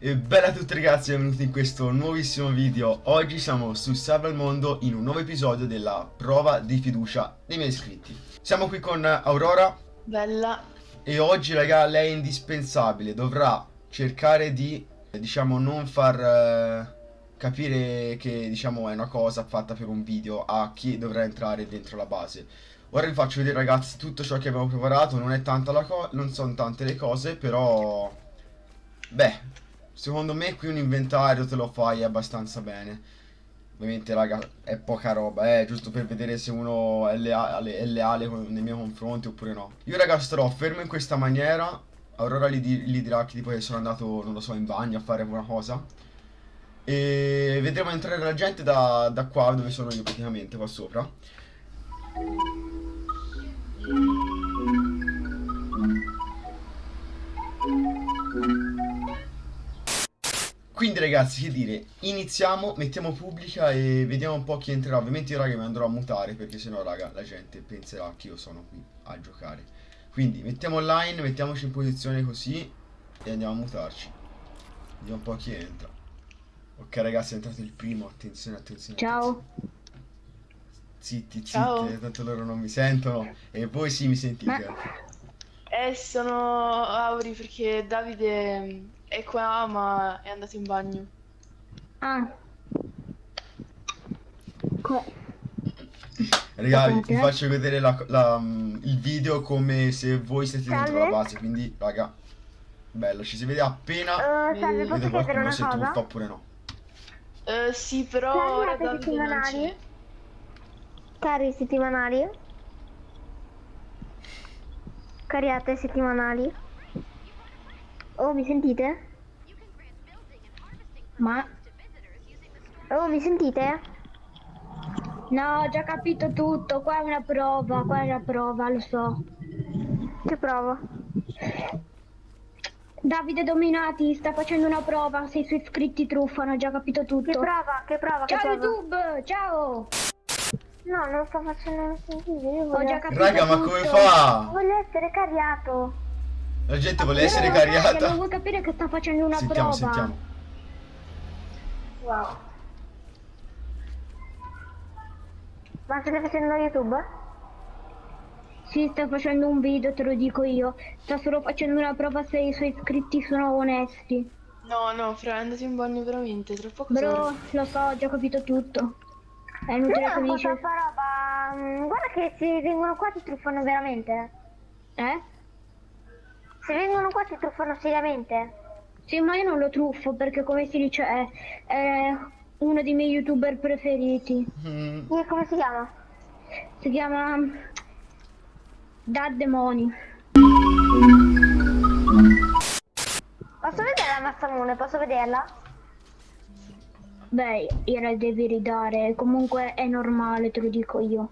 E bella a tutti ragazzi, benvenuti in questo nuovissimo video. Oggi siamo su Salva il Mondo in un nuovo episodio della prova di fiducia dei miei iscritti. Siamo qui con Aurora. Bella. E oggi raga, lei è indispensabile. Dovrà cercare di, diciamo, non far eh, capire che, diciamo, è una cosa fatta per un video A chi dovrà entrare dentro la base. Ora vi faccio vedere ragazzi tutto ciò che abbiamo preparato. Non è tanta la cosa, non sono tante le cose, però... Beh, Secondo me qui un inventario te lo fai abbastanza bene. Ovviamente, raga, è poca roba, eh, giusto per vedere se uno è leale, è leale nei miei confronti oppure no. Io, raga, starò fermo in questa maniera. Aurora gli, gli dirà che tipo che sono andato, non lo so, in bagno a fare una cosa. E vedremo entrare la gente da, da qua dove sono io praticamente, qua sopra. Quindi ragazzi, che dire, iniziamo, mettiamo pubblica e vediamo un po' chi entrerà. Ovviamente io raga mi andrò a mutare perché sennò raga la gente penserà che io sono qui a giocare. Quindi mettiamo online, mettiamoci in posizione così e andiamo a mutarci. Vediamo un po' chi entra. Ok ragazzi è entrato il primo, attenzione, attenzione. Ciao. Zitti, zitti, tanto loro non mi sentono e voi sì mi sentite. Ma... Eh sono Auri perché Davide è qua, ma è andato in bagno. Ah. Ragazzi, vi faccio vedere la, la, il video come se voi siete salve. dentro la base, quindi, raga, bello, ci si vede appena uh, salve, posso chiedere una se cosa? truffa oppure no. Uh, sì, però ora settimanali? Cari settimanali? Cariate settimanali? Oh, mi sentite? Ma... Oh, mi sentite? No, ho già capito tutto, qua è una prova, qua è una prova, lo so. Che prova? Davide Dominati sta facendo una prova, se i suoi iscritti truffano, ho già capito tutto. Che prova? Che prova? Ciao che YouTube, ciao! No, non sto facendo nessun video. Ho già capito Raga, tutto. ma come fa? Voglio essere cariato. La gente vuole essere cariata. Non vuoi capire che sta facendo una sentiamo, prova. Sentiamo, Wow. Ma stai facendo YouTube? Sì, sta facendo un video, te lo dico io. Sta solo facendo una prova se i suoi iscritti sono onesti. No, no, Fra, è andato in bagno veramente, troppo cosa. Bro, lo so, ho già capito tutto. È inutile che mi dici... roba... Mm, guarda che se vengono qua ti truffano veramente. Eh? Se vengono qua ti truffano seriamente? Sì, ma io non lo truffo perché come si dice è, è uno dei miei youtuber preferiti. Mm. E come si chiama? Si chiama Da Demoni. Posso vedere la massamone? Posso vederla? Beh, gliela devi ridare, comunque è normale, te lo dico io.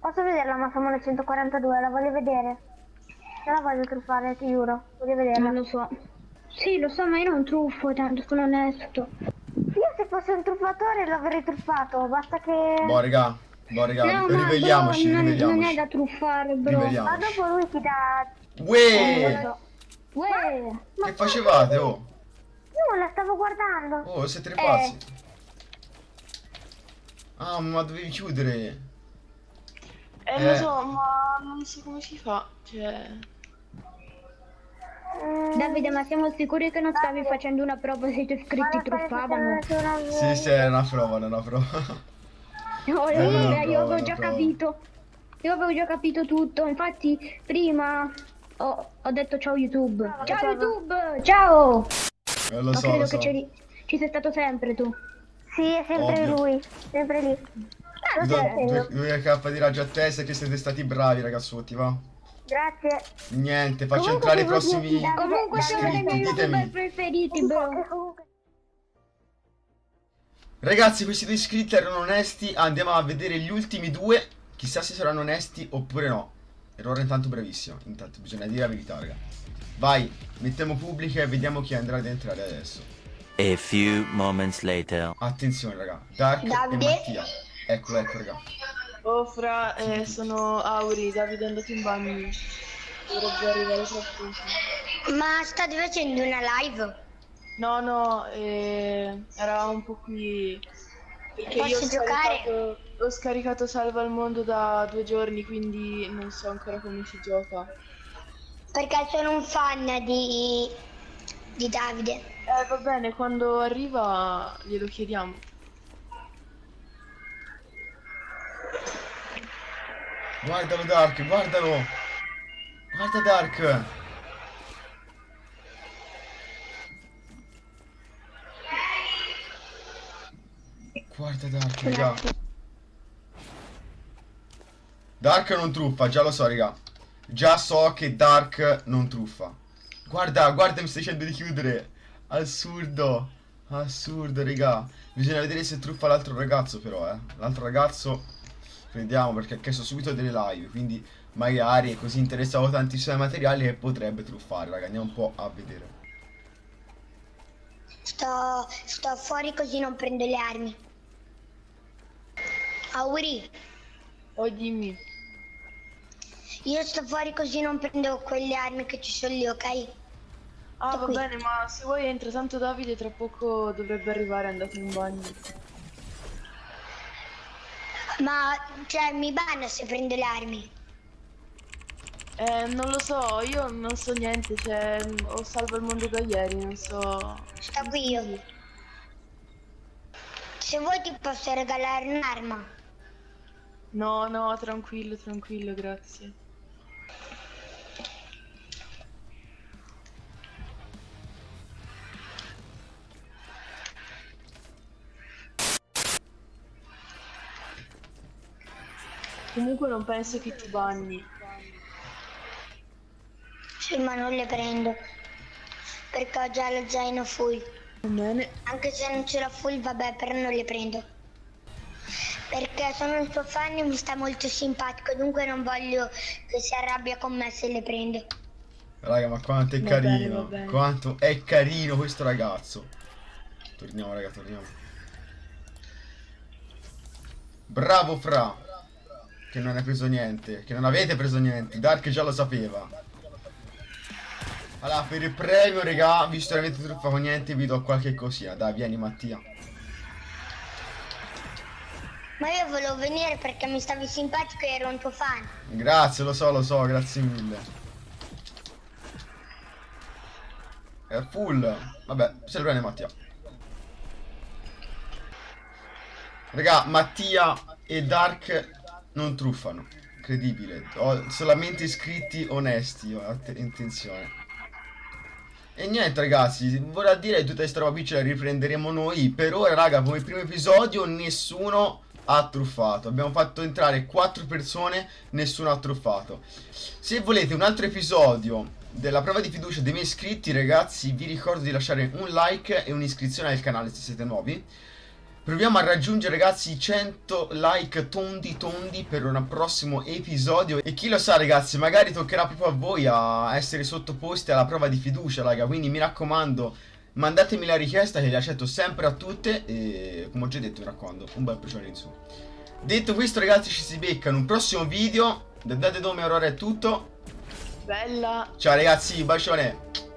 Posso vedere la massamone 142? La voglio vedere. Non la voglio truffare, ti giuro. Voglio vederla. Non lo so. Sì, lo so, ma io non truffo, tanto sono onesto. Io se fossi un truffatore l'avrei truffato, basta che... Boh, raga, boh, raga, no, riveliamoci, non, riveliamoci. Non è da truffare, bro. Ma dopo lui ti dà... Uè! Uè! Che facevate, oh? la stavo guardando. Oh, siete tre pazzi. Eh. Ah, ma dovevi chiudere. Eh, eh, lo so, ma non so come si fa. Cioè... Davide, ma siamo sicuri che non stavi facendo una prova se i tuoi iscritti truffavano? Sì, sì, è una prova, è una prova. No, eh, prova, io avevo già prova. capito. Io avevo già capito tutto, infatti prima ho, ho detto ciao YouTube. Ciao, ciao YouTube, ciao! Eh, lo so, credo lo so. che ci sei stato sempre tu. Sì, è sempre Ovvio. lui, sempre lì. Ah, due, due K di raggio a testa che siete stati bravi ragazzotti, va? Grazie. Niente, faccio Comunque entrare i prossimi Comunque sono dei miei youtuber preferiti, bro. Ragazzi, questi due iscritti erano onesti. Andiamo a vedere gli ultimi due. Chissà se saranno onesti oppure no. Errore intanto bravissimo. Intanto bisogna dire la verità, raga. Vai, mettiamo pubblica e vediamo chi andrà ad entrare adesso. A few moments later. Attenzione, raga. Dark Davide. e Mattia. Eccolo, ecco, raga. Oh fra, eh, sono Auri, Davide è andato in bagno. Dovrebbe arrivare troppo. Ma state facendo una live? No, no, eh, era un po' qui. Perché io ho Posso giocare? scaricato, ho scaricato Salva al mondo da due giorni, quindi non so ancora come si gioca. Perché sono un fan di, di Davide. Eh, va bene, quando arriva glielo chiediamo. Guardalo Dark, guardalo. Guarda Dark. Guarda Dark, raga. Dark non truffa, già lo so, raga. Già so che Dark non truffa. Guarda, guarda, mi stai dicendo di chiudere. Assurdo. Assurdo, raga. Bisogna vedere se truffa l'altro ragazzo, però, eh. L'altro ragazzo. Vediamo perché ha chiesto subito delle live. Quindi magari è così interessato tantissimo ai materiali che potrebbe truffare, raga. Andiamo un po' a vedere. Sto, sto fuori così non prendo le armi. Auri, Oh, dimmi. io sto fuori così non prendo quelle armi che ci sono lì, ok? Ah, Sto va qui. bene, ma se vuoi entra, tanto Davide tra poco dovrebbe arrivare, è andato in bagno. Ma, cioè, mi banna se prendo le armi. Eh, non lo so, io non so niente, cioè, ho salvo il mondo da ieri, non so... Sto qui io. Se vuoi ti posso regalare un'arma. No, no, tranquillo, tranquillo, grazie. Comunque non penso che ti banni. Sì, ma non le prendo. Perché ho già lo zaino full. Va bene. Anche se non ce l'ho full, vabbè, però non le prendo. Perché sono un suo fan e mi sta molto simpatico, dunque non voglio che si arrabbia con me se le prendo. Raga, ma quanto è Va bene, carino. va bene. Quanto è carino questo ragazzo. Torniamo, raga, torniamo. Bravo Fra. Che non hai preso niente. Che non avete preso niente. Dark già lo sapeva. Allora, per il premio, raga, visto che avete truffa con niente, vi do qualche cosina. Dai, vieni Mattia. Ma io volevo venire perché mi stavi simpatico e ero un tuo fan. Grazie, lo so, lo so, grazie mille. È full. Vabbè, se lo prende Mattia. Raga, Mattia e Dark non truffano. Incredibile. Ho solamente iscritti onesti, ho att- intenzione. E niente ragazzi, vorrà dire che tutta questa roba qui ce la riprenderemo noi. Per ora, raga, come primo episodio nessuno ha truffato. Abbiamo fatto entrare quattro persone, nessuno ha truffato. Se volete un altro episodio della prova di fiducia dei miei iscritti, ragazzi, vi ricordo di lasciare un like e un'iscrizione al canale se siete nuovi. Proviamo a raggiungere ragazzi i 100 like tondi tondi per un prossimo episodio. E chi lo sa ragazzi magari toccherà proprio a voi a essere sottoposti alla prova di fiducia raga. Quindi mi raccomando mandatemi la richiesta che li accetto sempre a tutte. E come ho già detto mi raccomando un bel procione in su. Detto questo ragazzi ci si becca in un prossimo video. Da Date Dome Aurora è tutto. Bella. Ciao ragazzi bacione